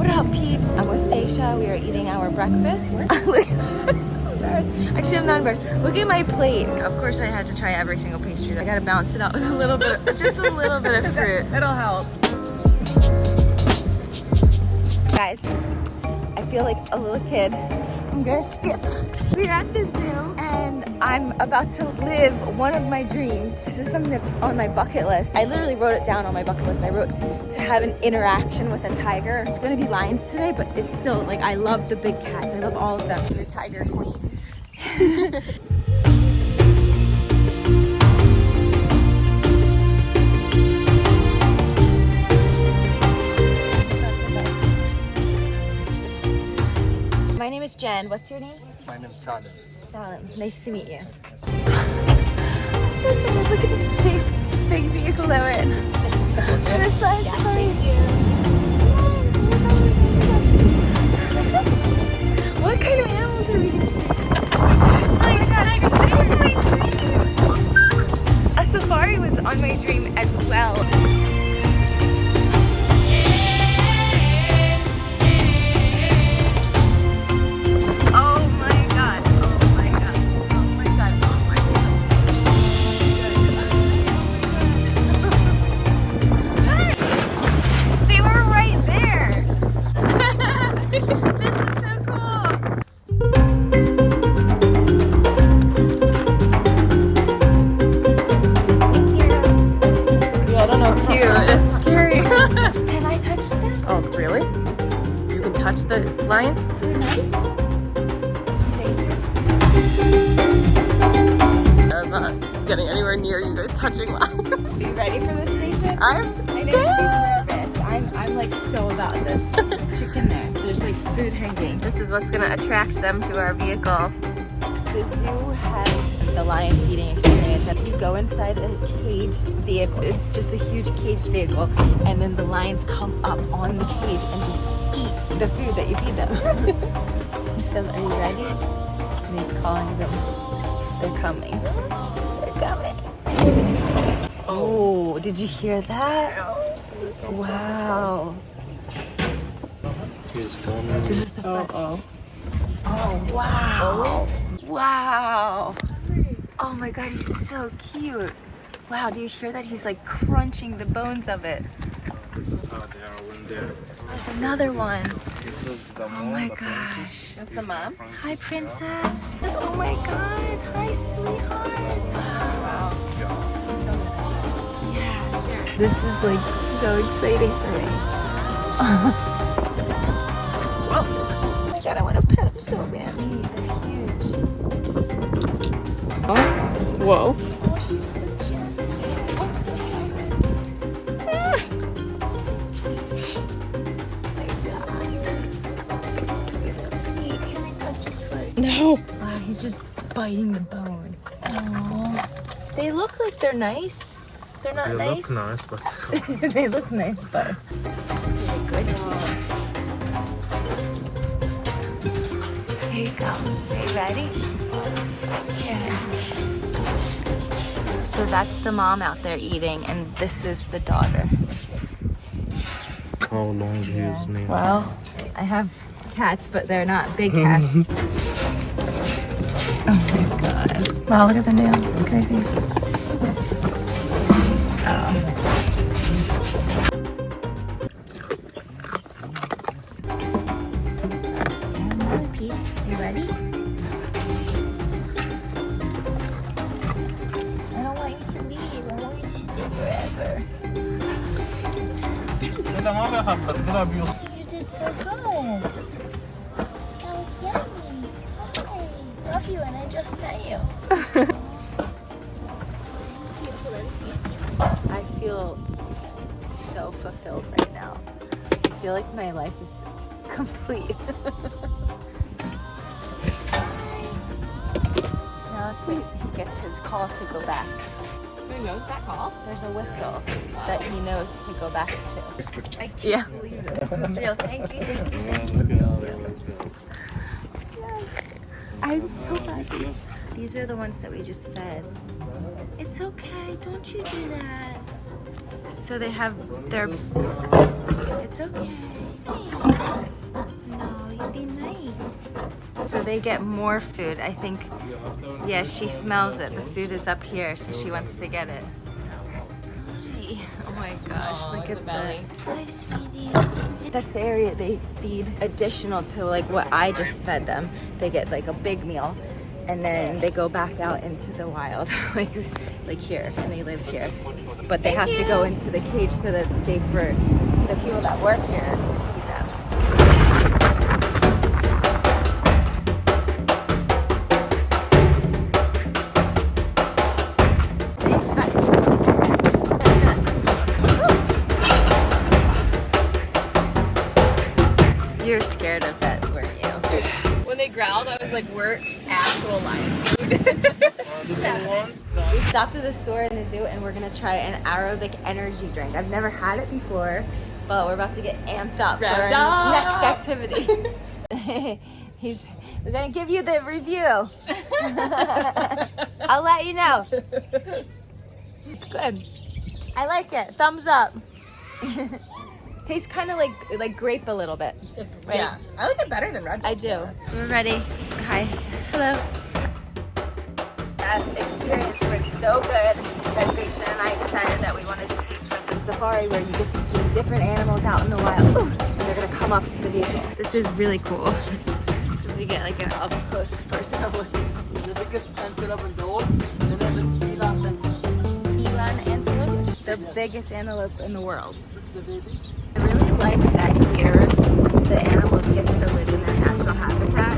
What up, peeps? I'm with Stacia. We are eating our breakfast. I'm so embarrassed. Actually, I'm not embarrassed. Look at my plate. Of course, I had to try every single pastry. I gotta balance it out with a little bit, just a little bit of fruit. It'll help. Guys, I feel like a little kid. I'm gonna skip. We're at the zoo I'm about to live one of my dreams. This is something that's on my bucket list. I literally wrote it down on my bucket list. I wrote to have an interaction with a tiger. It's gonna be lions today, but it's still like, I love the big cats. I love all of them. You're tiger queen. My name is Jen. What's your name? My name's Salim. Salim. Nice to meet you. I'm so excited. Look at this big, big vehicle that we're in. this line's What kind of animals are we gonna see? oh my god, this is my dream! A safari was on my dream as well. The? They're nice. I'm not getting anywhere near you guys touching lions. Are you ready for this station? I'm I know scared. she's nervous. I'm, I'm like so about this. Chicken there. There's like food hanging. This is what's gonna attract them to our vehicle. The zoo has the lion feeding experience and you go inside a caged vehicle. It's just a huge caged vehicle and then the lions come up on the cage and just eat the food that you feed them. he says, are you ready? And he's calling them. They're coming. They're coming. Oh, did you hear that? Wow. He's coming. This is the front. oh. Oh, wow. Wow. Oh my god, he's so cute. Wow, do you hear that? He's like crunching the bones of it. This is how they are when they're. There's another one. This is the Oh mom, my the gosh. princess. That's the mom? Hi, princess, princess. Oh my god. Hi, sweetheart. Wow. Yeah. This is like so exciting for me. oh my god, I want to pet him so badly. They're huge. Whoa. Oh, he's No. Wow, he's just biting the bone. Aww. They look like they're nice. They're not They nice. They look nice, but they look nice, but this is a good piece. Here you go. Are you ready? Yeah. So that's the mom out there eating, and this is the daughter. how long his name? Well, I have cats, but they're not big cats. oh my god. Wow, look at the nails. It's crazy. Another piece. You ready? I don't want you to leave. I want you to stay forever. You did so good. That was yummy. Hi. Love you and I just met you. I feel so fulfilled right now. I feel like my life is complete. now it's like he gets his call to go back. Who knows that call? There's a whistle that he knows to go back to. I can't Yeah. believe it. This was real. Thank you. Thank you. I'm so happy. These are the ones that we just fed. It's okay, don't you do that. So they have their... It's okay. No, you be nice. So they get more food. I think, yeah, she smells it. The food is up here, so she wants to get it. Oh my gosh, look at belly. the Hi, sweetie. That's the area they feed additional to like what I just fed them. They get like a big meal and then they go back out into the wild, like like here, and they live here. But they have to go into the cage so that it's safe for the people that work here to like, we're actual lions. We stopped at the store in the zoo and we're gonna try an aerobic energy drink. I've never had it before, but we're about to get amped up for our up. next activity. He's we're gonna give you the review. I'll let you know. It's good. I like it. Thumbs up. Tastes kind of like like grape a little bit. It's, Right. Yeah, I like it better than Red Bull. I do. We're ready. Hi. Hello. That experience was so good that Stacia and I decided that we wanted to pay for the safari where you get to see different animals out in the wild. Ooh, and they're gonna come up to the vehicle. This is really cool because we get like an up close personal look. The biggest antelope in the world, the name is eland antelope. Elan antelope, the biggest antelope in the world. This is the baby. Like that here the animals get to live in their natural habitat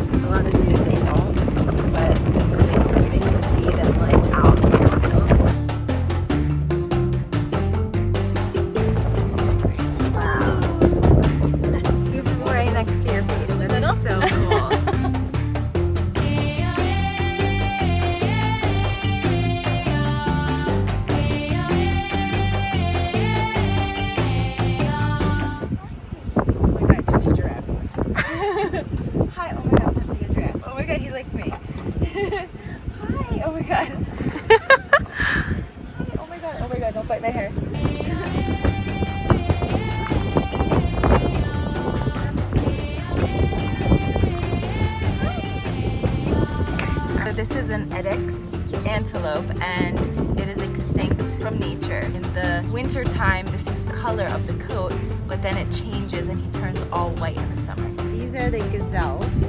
this is an addax antelope and it is extinct from nature. In the winter time, this is the color of the coat, but then it changes and he turns all white in the summer. These are the gazelles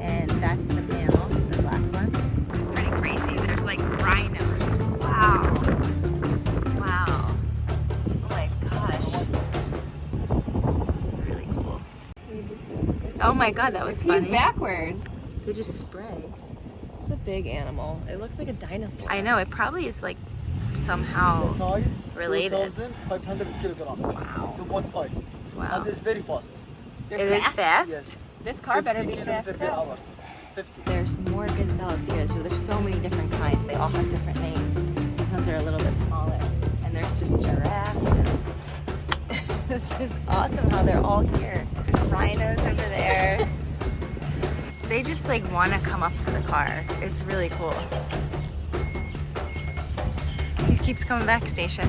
and that's the male, the black one. This is pretty crazy. There's like rhinos. Wow. Wow. Oh my gosh. This is really cool. Oh my god, that was funny. He's backwards. We just spray. It's a big animal. It looks like a dinosaur. I know, it probably is like somehow. The size Related. 2,500 kilograms. Wow. 2.5. Wow. And it's very fast. They're It is fast? Yes. This car better be fast kilometers too. 50. There's more gazelles here, so there's so many different kinds. They all have different names. These ones are a little bit smaller. And there's just giraffes and it's just awesome how they're all here. There's rhinos over there. They just like want to come up to the car. It's really cool. He keeps coming back, Stacia.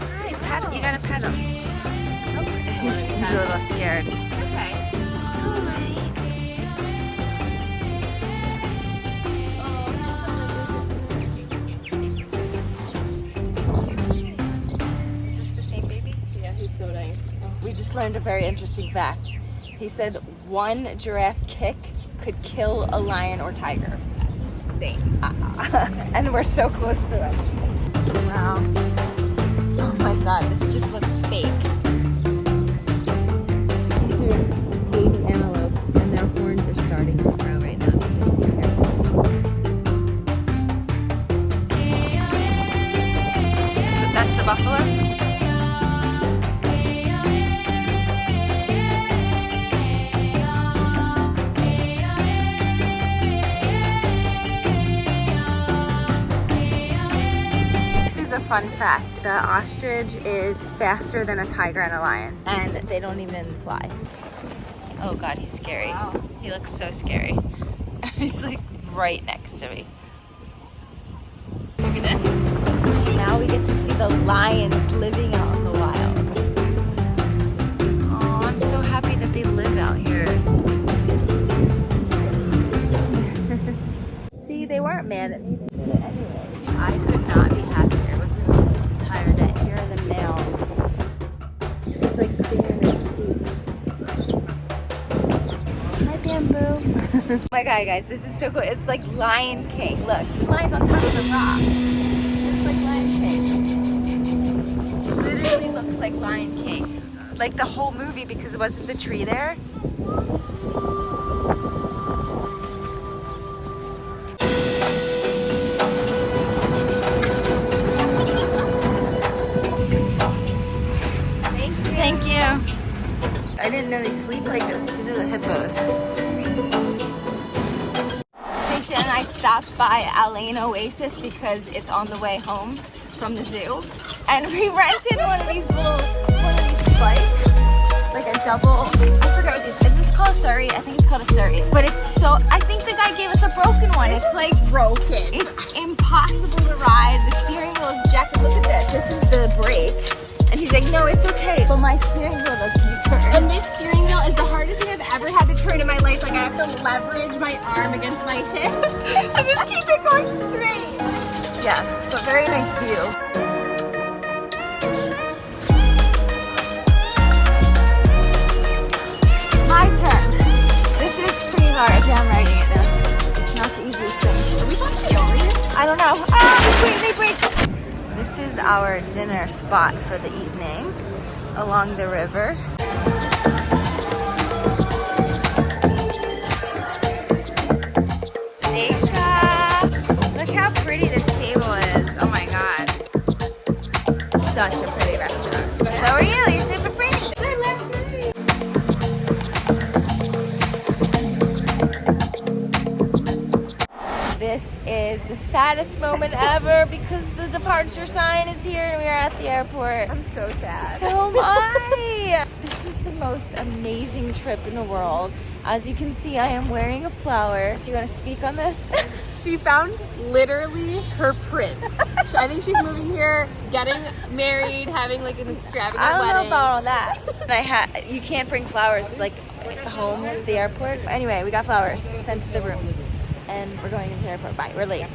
Hi, pet. You gotta pet him. He's, he's a little scared. Okay. It's all right. Is this the same baby? Yeah, he's so nice. We just learned a very interesting fact. He said one giraffe kick could kill a lion or tiger. That's insane. and we're so close to it. Wow. Oh my god, this just looks fake. fun fact. The ostrich is faster than a tiger and a lion, and they don't even fly. Oh God, he's scary. Wow. He looks so scary. he's like right next to me. Look at this. Now we get to see the lions living out in the wild. Oh, I'm so happy that they live out here. see, they weren't man. Anyway, I could oh my god, guys, this is so cool. It's like Lion King. Look, the lion's on top of the rock. Just like Lion King. Literally looks like Lion King. Like the whole movie because it wasn't the tree there. Thank you. Thank you. I didn't know they sleep like stopped by Al Ain Oasis because it's on the way home from the zoo. And we rented one of these little, one of these bikes. Like a double, I forgot what these, is this called a Surrey? I think it's called a Surrey. But it's so, I think the guy gave us a broken one. It's like Broken. it's impossible to ride. The steering wheel is jacked. Look at this. This is the brake. And like, no, it's okay. But my steering wheel doesn't turn. And this steering wheel is the hardest thing I've ever had to turn in my life. Like I have to leverage my arm against my hips to just keep it going straight. Yeah, but very nice view. My turn. This is pretty hard. Yeah, I'm riding it now. It's not the easiest thing. Are we supposed to be over here? I don't know. Ah, wait, they break. This is our dinner spot for the evening along the river. Stacia, look how pretty this table is. Oh my god. Such a pretty restaurant. So are you. The saddest moment ever because the departure sign is here and we are at the airport. I'm so sad. So am I. This was the most amazing trip in the world. As you can see, I am wearing a flower. Do you want to speak on this? She found literally her prince. I think she's moving here, getting married, having like an extravagant wedding. I don't know about all that. I had you can't bring flowers like home to the airport. Anyway, we got flowers sent to the room, and we're going to the airport. Bye. We're late.